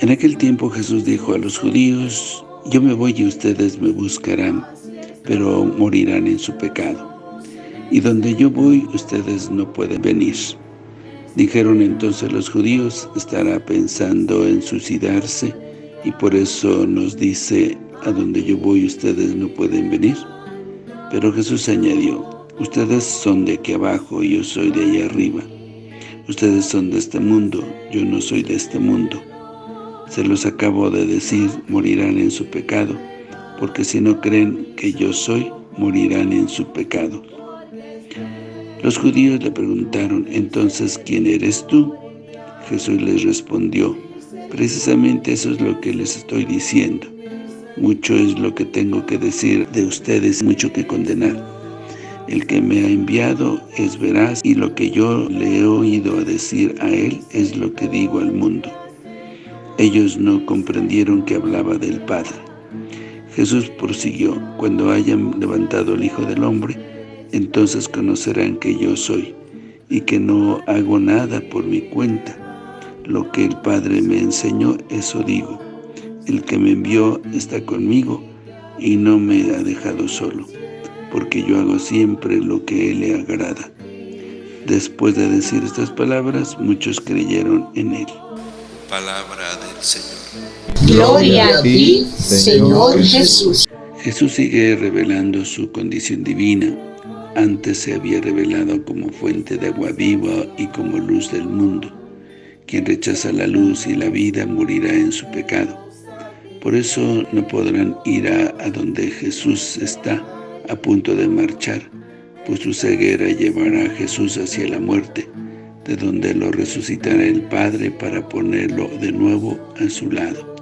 En aquel tiempo Jesús dijo a los judíos, Yo me voy y ustedes me buscarán, pero morirán en su pecado. Y donde yo voy, ustedes no pueden venir. Dijeron entonces los judíos, estará pensando en suicidarse, y por eso nos dice, a donde yo voy ustedes no pueden venir. Pero Jesús añadió, ustedes son de aquí abajo y yo soy de allá arriba. Ustedes son de este mundo, yo no soy de este mundo. Se los acabo de decir, morirán en su pecado, porque si no creen que yo soy, morirán en su pecado. Los judíos le preguntaron, entonces, ¿quién eres tú? Jesús les respondió, precisamente eso es lo que les estoy diciendo. Mucho es lo que tengo que decir de ustedes, mucho que condenar. El que me ha enviado es veraz y lo que yo le he oído decir a él es lo que digo al mundo. Ellos no comprendieron que hablaba del Padre. Jesús prosiguió, cuando hayan levantado el Hijo del Hombre, entonces conocerán que yo soy, y que no hago nada por mi cuenta. Lo que el Padre me enseñó, eso digo. El que me envió está conmigo y no me ha dejado solo, porque yo hago siempre lo que Él le agrada. Después de decir estas palabras, muchos creyeron en Él. Palabra del Señor. Gloria a ti, Señor Jesús. Jesús sigue revelando su condición divina. Antes se había revelado como fuente de agua viva y como luz del mundo. Quien rechaza la luz y la vida morirá en su pecado. Por eso no podrán ir a, donde Jesús está a punto de marchar, pues su ceguera llevará a Jesús hacia la muerte, de donde lo resucitará el Padre para ponerlo de nuevo a su lado.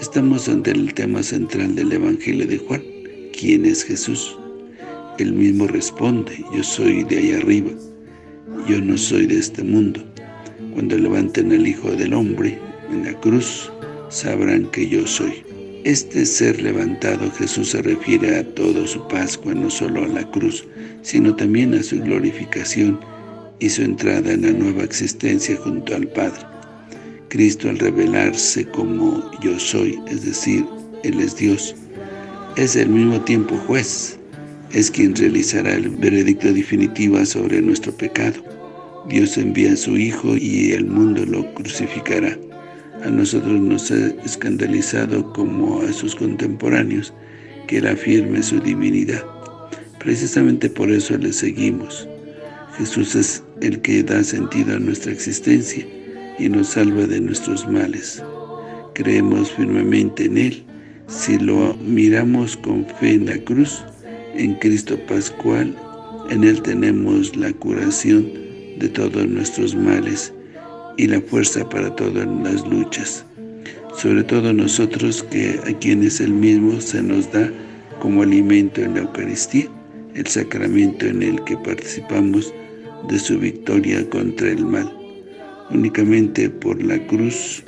Estamos ante el tema central del Evangelio de Juan. ¿Quién es Jesús? Él mismo responde, yo soy de ahí arriba, yo no soy de este mundo. Cuando levanten al Hijo del Hombre en la cruz, sabrán que yo soy. Este ser levantado Jesús se refiere a todo su Pascua, no solo a la cruz, sino también a su glorificación y su entrada en la nueva existencia junto al Padre. Cristo al revelarse como yo soy, es decir, Él es Dios, es al mismo tiempo juez, es quien realizará el veredicto definitivo sobre nuestro pecado. Dios envía a su Hijo y el mundo lo crucificará a nosotros nos ha escandalizado como a sus contemporáneos que Él afirme su divinidad. Precisamente por eso le seguimos. Jesús es el que da sentido a nuestra existencia y nos salva de nuestros males. Creemos firmemente en Él. Si lo miramos con fe en la cruz, en Cristo Pascual, en Él tenemos la curación de todos nuestros males y la fuerza para todas las luchas. Sobre todo nosotros que a quienes el mismo se nos da como alimento en la Eucaristía, el sacramento en el que participamos de su victoria contra el mal. Únicamente por la cruz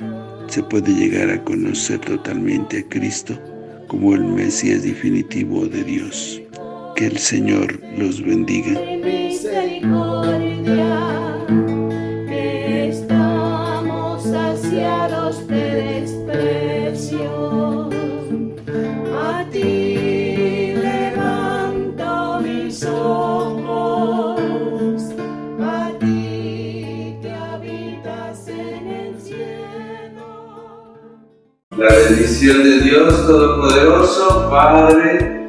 se puede llegar a conocer totalmente a Cristo como el Mesías definitivo de Dios. Que el Señor los bendiga. La bendición de Dios Todopoderoso, Padre,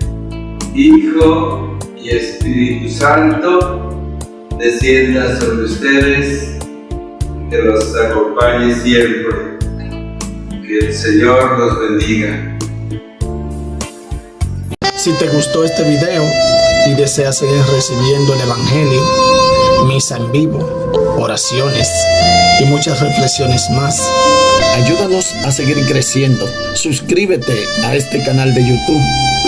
Hijo y Espíritu Santo, descienda sobre ustedes, que los acompañe siempre. Que el Señor los bendiga. Si te gustó este video y deseas seguir recibiendo el Evangelio, misa en vivo, oraciones y muchas reflexiones más, Ayúdanos a seguir creciendo. Suscríbete a este canal de YouTube.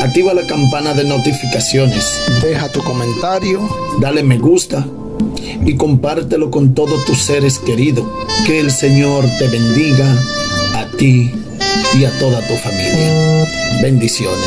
Activa la campana de notificaciones. Deja tu comentario. Dale me gusta. Y compártelo con todos tus seres queridos. Que el Señor te bendiga a ti y a toda tu familia. Bendiciones.